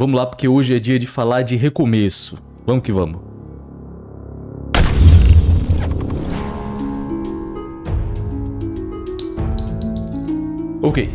Vamos lá porque hoje é dia de falar de recomeço. Vamos que vamos. Ok,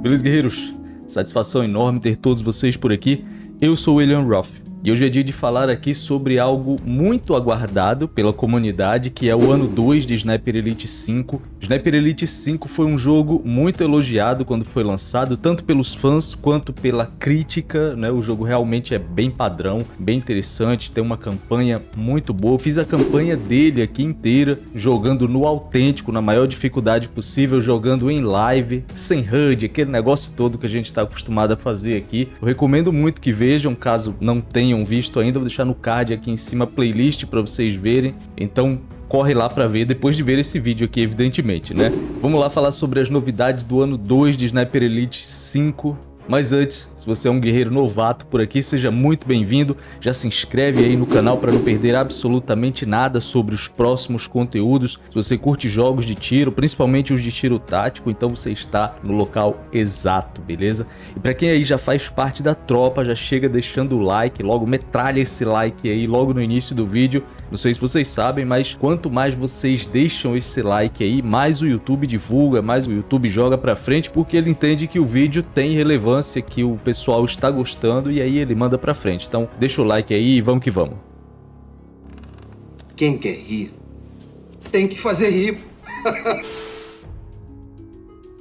beleza guerreiros? Satisfação enorme ter todos vocês por aqui. Eu sou o William Roth e hoje é dia de falar aqui sobre algo muito aguardado pela comunidade, que é o ano 2 de Sniper Elite 5. Sniper Elite 5 foi um jogo muito elogiado quando foi lançado, tanto pelos fãs quanto pela crítica, né? O jogo realmente é bem padrão, bem interessante, tem uma campanha muito boa. Fiz a campanha dele aqui inteira, jogando no autêntico, na maior dificuldade possível, jogando em live, sem HUD, aquele negócio todo que a gente está acostumado a fazer aqui. Eu recomendo muito que vejam, caso não tenham tenham visto ainda, vou deixar no card aqui em cima a playlist para vocês verem. Então corre lá para ver depois de ver esse vídeo aqui, evidentemente, né? Vamos lá falar sobre as novidades do ano 2 de Sniper Elite 5. Mas antes, se você é um guerreiro novato por aqui, seja muito bem-vindo. Já se inscreve aí no canal para não perder absolutamente nada sobre os próximos conteúdos. Se você curte jogos de tiro, principalmente os de tiro tático, então você está no local exato, beleza? E para quem aí já faz parte da tropa, já chega deixando o like, logo metralha esse like aí logo no início do vídeo. Não sei se vocês sabem, mas quanto mais vocês deixam esse like aí, mais o YouTube divulga, mais o YouTube joga para frente, porque ele entende que o vídeo tem relevância, que o pessoal está gostando e aí ele manda para frente. Então deixa o like aí e vamos que vamos. Quem quer rir, tem que fazer rir.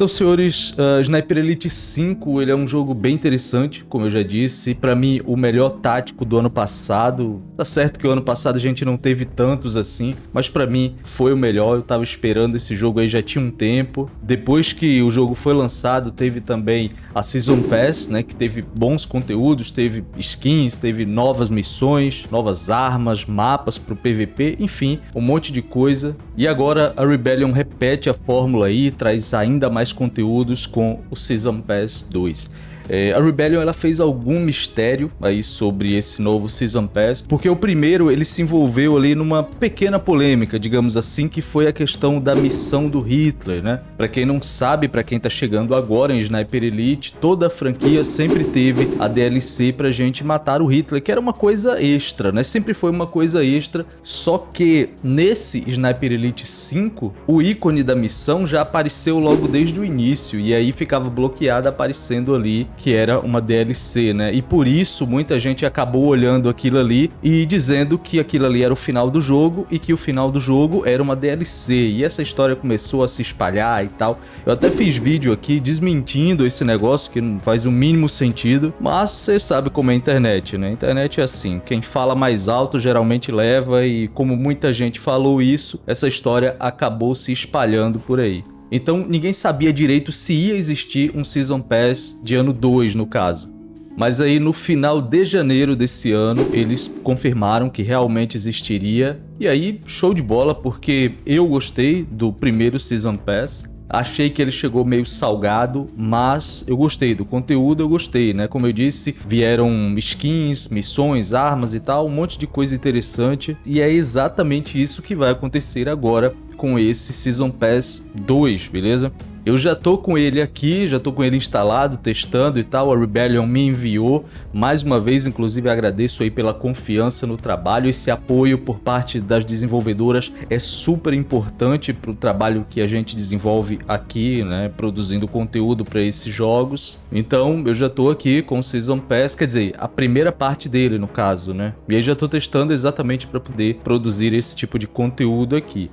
Então, senhores, uh, Sniper Elite 5 ele é um jogo bem interessante, como eu já disse. Para mim, o melhor tático do ano passado. Tá certo que o ano passado a gente não teve tantos assim, mas para mim foi o melhor. Eu tava esperando esse jogo aí já tinha um tempo. Depois que o jogo foi lançado, teve também a Season Pass, né, que teve bons conteúdos, teve skins, teve novas missões, novas armas, mapas pro PVP, enfim, um monte de coisa. E agora a Rebellion repete a fórmula aí, traz ainda mais conteúdos com o Season Pass 2. É, a Rebellion ela fez algum mistério aí sobre esse novo Season Pass, porque o primeiro ele se envolveu ali numa pequena polêmica, digamos assim, que foi a questão da missão do Hitler, né? Para quem não sabe, para quem tá chegando agora em Sniper Elite, toda a franquia sempre teve a DLC pra gente matar o Hitler, que era uma coisa extra, né? Sempre foi uma coisa extra, só que nesse Sniper Elite 5, o ícone da missão já apareceu logo desde o início, e aí ficava bloqueado aparecendo ali que era uma DLC, né? E por isso muita gente acabou olhando aquilo ali e dizendo que aquilo ali era o final do jogo e que o final do jogo era uma DLC. E essa história começou a se espalhar e tal. Eu até fiz vídeo aqui desmentindo esse negócio que não faz o mínimo sentido, mas você sabe como é a internet, né? A internet é assim, quem fala mais alto geralmente leva e como muita gente falou isso, essa história acabou se espalhando por aí. Então ninguém sabia direito se ia existir um Season Pass de ano 2 no caso. Mas aí no final de janeiro desse ano eles confirmaram que realmente existiria. E aí show de bola porque eu gostei do primeiro Season Pass. Achei que ele chegou meio salgado, mas eu gostei do conteúdo, eu gostei, né? Como eu disse, vieram skins, missões, armas e tal, um monte de coisa interessante. E é exatamente isso que vai acontecer agora com esse Season Pass 2, beleza? Eu já tô com ele aqui, já tô com ele instalado, testando e tal, a Rebellion me enviou. Mais uma vez, inclusive, agradeço aí pela confiança no trabalho, esse apoio por parte das desenvolvedoras é super importante para o trabalho que a gente desenvolve aqui, né, produzindo conteúdo para esses jogos. Então, eu já tô aqui com o Season Pass, quer dizer, a primeira parte dele, no caso, né? E aí já tô testando exatamente para poder produzir esse tipo de conteúdo aqui.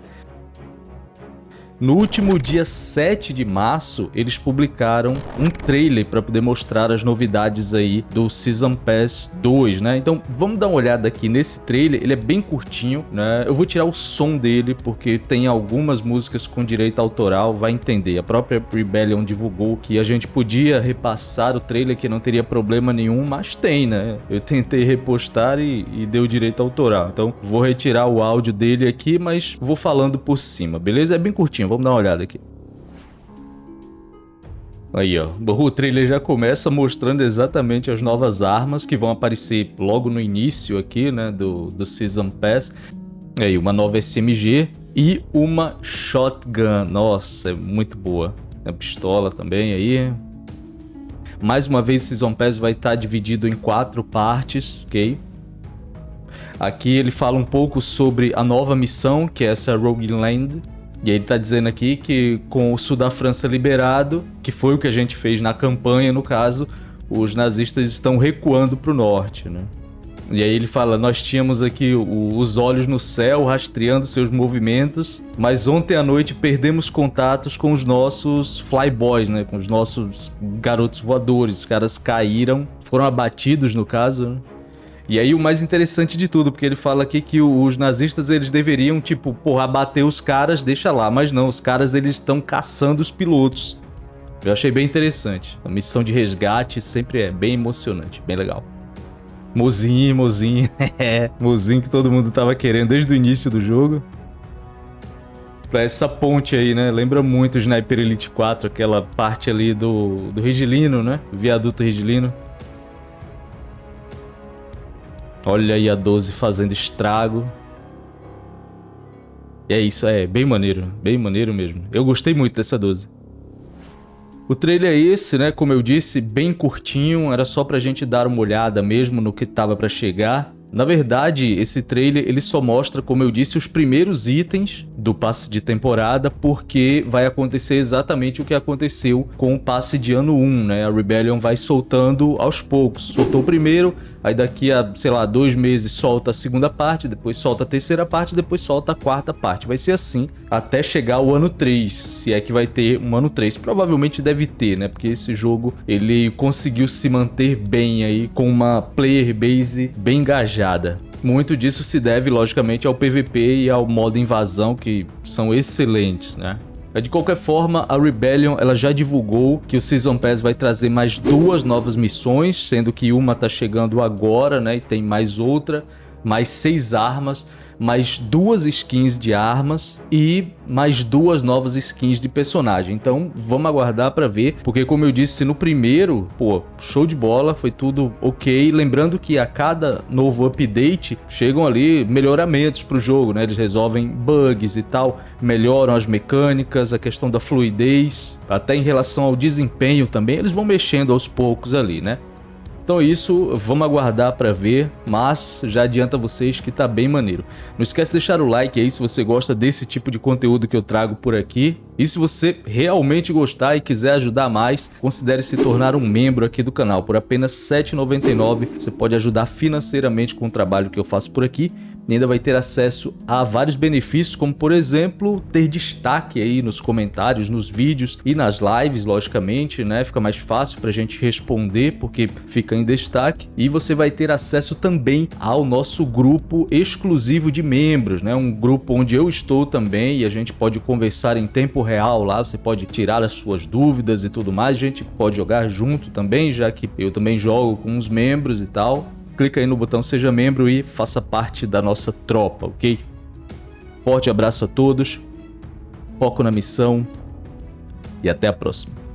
No último dia 7 de março, eles publicaram um trailer para poder mostrar as novidades aí do Season Pass 2, né? Então, vamos dar uma olhada aqui nesse trailer, ele é bem curtinho, né? Eu vou tirar o som dele porque tem algumas músicas com direito autoral, vai entender. A própria Rebellion divulgou que a gente podia repassar o trailer que não teria problema nenhum, mas tem, né? Eu tentei repostar e, e deu direito autoral. Então, vou retirar o áudio dele aqui, mas vou falando por cima, beleza? É bem curtinho vamos dar uma olhada aqui. Aí, ó. O trailer já começa mostrando exatamente as novas armas que vão aparecer logo no início aqui, né, do, do Season Pass. Aí, uma nova SMG e uma Shotgun. Nossa, é muito boa. A pistola também aí. Mais uma vez, Season Pass vai estar dividido em quatro partes, ok? Aqui ele fala um pouco sobre a nova missão, que é essa Rogue Land. E ele está dizendo aqui que com o sul da França liberado, que foi o que a gente fez na campanha, no caso, os nazistas estão recuando para o norte, né? E aí ele fala, nós tínhamos aqui os olhos no céu, rastreando seus movimentos, mas ontem à noite perdemos contatos com os nossos flyboys, né? Com os nossos garotos voadores. Os caras caíram, foram abatidos no caso, né? E aí o mais interessante de tudo, porque ele fala aqui que os nazistas eles deveriam, tipo, porra, abater os caras, deixa lá. Mas não, os caras eles estão caçando os pilotos. Eu achei bem interessante. A missão de resgate sempre é bem emocionante, bem legal. Mozinho, mozinho, é, mozinho que todo mundo tava querendo desde o início do jogo. Pra essa ponte aí, né? Lembra muito o Sniper Elite 4, aquela parte ali do, do Rigilino, né? O viaduto Rigilino. Olha aí a 12 fazendo estrago. E é isso, é bem maneiro, bem maneiro mesmo. Eu gostei muito dessa 12. O trailer é esse, né? Como eu disse, bem curtinho, era só pra gente dar uma olhada mesmo no que tava pra chegar. Na verdade, esse trailer ele só mostra, como eu disse, os primeiros itens do passe de temporada, porque vai acontecer exatamente o que aconteceu com o passe de ano 1, né? A Rebellion vai soltando aos poucos. Soltou o primeiro, aí daqui a, sei lá, dois meses solta a segunda parte, depois solta a terceira parte, depois solta a quarta parte. Vai ser assim até chegar o ano 3, se é que vai ter um ano 3. Provavelmente deve ter, né? Porque esse jogo, ele conseguiu se manter bem aí, com uma player base bem engajada. Muito disso se deve, logicamente, ao PVP e ao modo invasão, que são excelentes, né? De qualquer forma, a Rebellion ela já divulgou que o Season Pass vai trazer mais duas novas missões, sendo que uma tá chegando agora, né? E tem mais outra, mais seis armas mais duas skins de armas e mais duas novas skins de personagem. Então vamos aguardar para ver, porque como eu disse no primeiro, pô, show de bola, foi tudo ok. Lembrando que a cada novo update chegam ali melhoramentos pro jogo, né? Eles resolvem bugs e tal, melhoram as mecânicas, a questão da fluidez, até em relação ao desempenho também, eles vão mexendo aos poucos ali, né? Então é isso, vamos aguardar para ver, mas já adianta vocês que tá bem maneiro. Não esquece de deixar o like aí se você gosta desse tipo de conteúdo que eu trago por aqui. E se você realmente gostar e quiser ajudar mais, considere se tornar um membro aqui do canal. Por apenas R$ 7,99 você pode ajudar financeiramente com o trabalho que eu faço por aqui e ainda vai ter acesso a vários benefícios, como por exemplo, ter destaque aí nos comentários, nos vídeos e nas lives, logicamente, né? Fica mais fácil pra gente responder porque fica em destaque. E você vai ter acesso também ao nosso grupo exclusivo de membros, né? Um grupo onde eu estou também e a gente pode conversar em tempo real lá, você pode tirar as suas dúvidas e tudo mais, a gente pode jogar junto também, já que eu também jogo com os membros e tal clica aí no botão seja membro e faça parte da nossa tropa, ok? Forte abraço a todos, foco na missão e até a próxima.